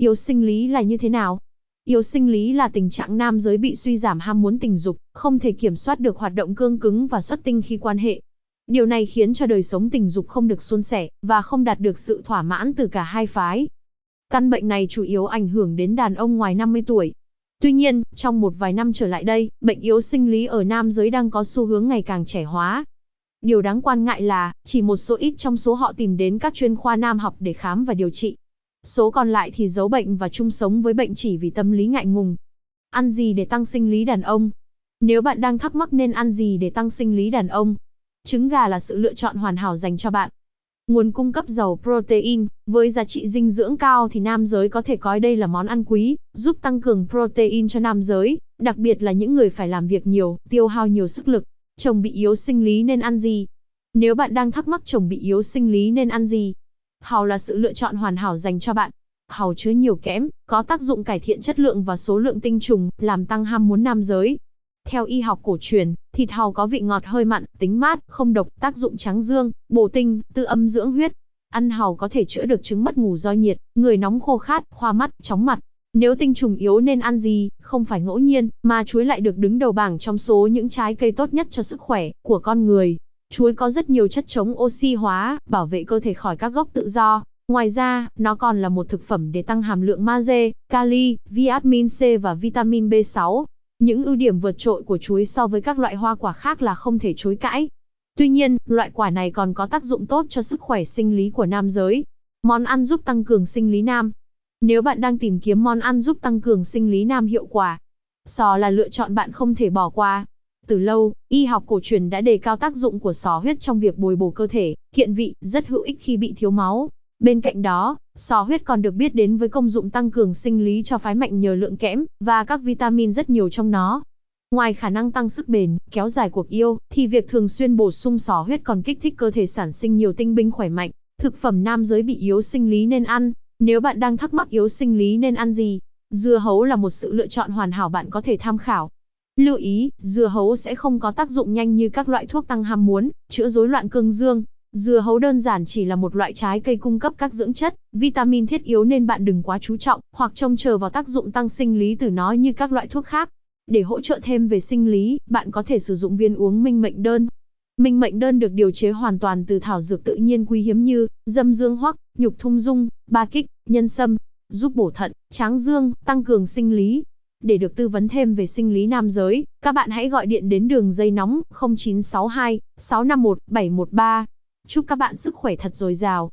Yếu sinh lý là như thế nào? Yếu sinh lý là tình trạng nam giới bị suy giảm ham muốn tình dục, không thể kiểm soát được hoạt động cương cứng và xuất tinh khi quan hệ. Điều này khiến cho đời sống tình dục không được suôn sẻ, và không đạt được sự thỏa mãn từ cả hai phái. Căn bệnh này chủ yếu ảnh hưởng đến đàn ông ngoài 50 tuổi. Tuy nhiên, trong một vài năm trở lại đây, bệnh yếu sinh lý ở nam giới đang có xu hướng ngày càng trẻ hóa. Điều đáng quan ngại là, chỉ một số ít trong số họ tìm đến các chuyên khoa nam học để khám và điều trị. Số còn lại thì giấu bệnh và chung sống với bệnh chỉ vì tâm lý ngại ngùng. Ăn gì để tăng sinh lý đàn ông? Nếu bạn đang thắc mắc nên ăn gì để tăng sinh lý đàn ông, trứng gà là sự lựa chọn hoàn hảo dành cho bạn. Nguồn cung cấp giàu protein, với giá trị dinh dưỡng cao thì nam giới có thể coi đây là món ăn quý, giúp tăng cường protein cho nam giới, đặc biệt là những người phải làm việc nhiều, tiêu hao nhiều sức lực. Chồng bị yếu sinh lý nên ăn gì? Nếu bạn đang thắc mắc chồng bị yếu sinh lý nên ăn gì, Hào là sự lựa chọn hoàn hảo dành cho bạn. Hào chứa nhiều kẽm, có tác dụng cải thiện chất lượng và số lượng tinh trùng, làm tăng ham muốn nam giới. Theo y học cổ truyền, thịt hào có vị ngọt hơi mặn, tính mát, không độc, tác dụng tráng dương, bổ tinh, tư âm dưỡng huyết. Ăn hào có thể chữa được chứng mất ngủ do nhiệt, người nóng khô khát, hoa mắt, chóng mặt. Nếu tinh trùng yếu nên ăn gì, không phải ngẫu nhiên, mà chuối lại được đứng đầu bảng trong số những trái cây tốt nhất cho sức khỏe của con người. Chuối có rất nhiều chất chống oxy hóa, bảo vệ cơ thể khỏi các gốc tự do. Ngoài ra, nó còn là một thực phẩm để tăng hàm lượng magie, kali, vitamin C và vitamin B6. Những ưu điểm vượt trội của chuối so với các loại hoa quả khác là không thể chối cãi. Tuy nhiên, loại quả này còn có tác dụng tốt cho sức khỏe sinh lý của nam giới. Món ăn giúp tăng cường sinh lý nam. Nếu bạn đang tìm kiếm món ăn giúp tăng cường sinh lý nam hiệu quả, sò là lựa chọn bạn không thể bỏ qua. Từ lâu, y học cổ truyền đã đề cao tác dụng của sò huyết trong việc bồi bổ cơ thể, kiện vị, rất hữu ích khi bị thiếu máu. Bên cạnh đó, sò huyết còn được biết đến với công dụng tăng cường sinh lý cho phái mạnh nhờ lượng kẽm và các vitamin rất nhiều trong nó. Ngoài khả năng tăng sức bền, kéo dài cuộc yêu, thì việc thường xuyên bổ sung sò huyết còn kích thích cơ thể sản sinh nhiều tinh binh khỏe mạnh. Thực phẩm nam giới bị yếu sinh lý nên ăn. Nếu bạn đang thắc mắc yếu sinh lý nên ăn gì, dưa hấu là một sự lựa chọn hoàn hảo bạn có thể tham khảo. Lưu ý, dưa hấu sẽ không có tác dụng nhanh như các loại thuốc tăng ham muốn, chữa rối loạn cương dương. Dưa hấu đơn giản chỉ là một loại trái cây cung cấp các dưỡng chất, vitamin thiết yếu nên bạn đừng quá chú trọng, hoặc trông chờ vào tác dụng tăng sinh lý từ nó như các loại thuốc khác. Để hỗ trợ thêm về sinh lý, bạn có thể sử dụng viên uống minh mệnh đơn. Minh mệnh đơn được điều chế hoàn toàn từ thảo dược tự nhiên quý hiếm như dâm dương hoắc, nhục thung dung, ba kích, nhân sâm, giúp bổ thận, tráng dương, tăng cường sinh lý, để được tư vấn thêm về sinh lý nam giới, các bạn hãy gọi điện đến đường dây nóng 0962 651 713. Chúc các bạn sức khỏe thật dồi dào.